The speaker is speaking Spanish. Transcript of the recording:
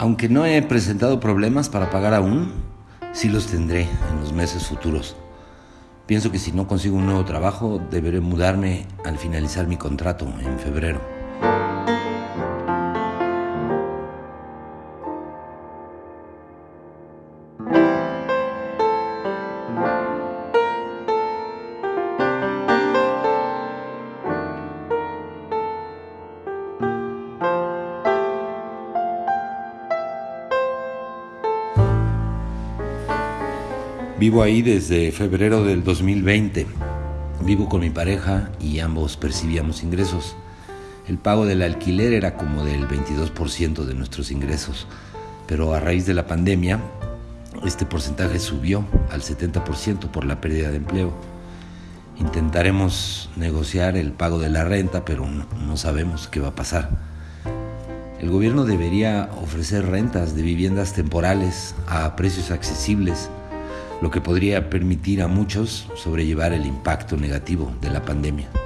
Aunque no he presentado problemas para pagar aún, sí los tendré en los meses futuros. Pienso que si no consigo un nuevo trabajo, deberé mudarme al finalizar mi contrato en febrero. Vivo ahí desde febrero del 2020. Vivo con mi pareja y ambos percibíamos ingresos. El pago del alquiler era como del 22% de nuestros ingresos, pero a raíz de la pandemia este porcentaje subió al 70% por la pérdida de empleo. Intentaremos negociar el pago de la renta, pero no, sabemos qué va a pasar. El gobierno debería ofrecer rentas de viviendas temporales a precios accesibles lo que podría permitir a muchos sobrellevar el impacto negativo de la pandemia.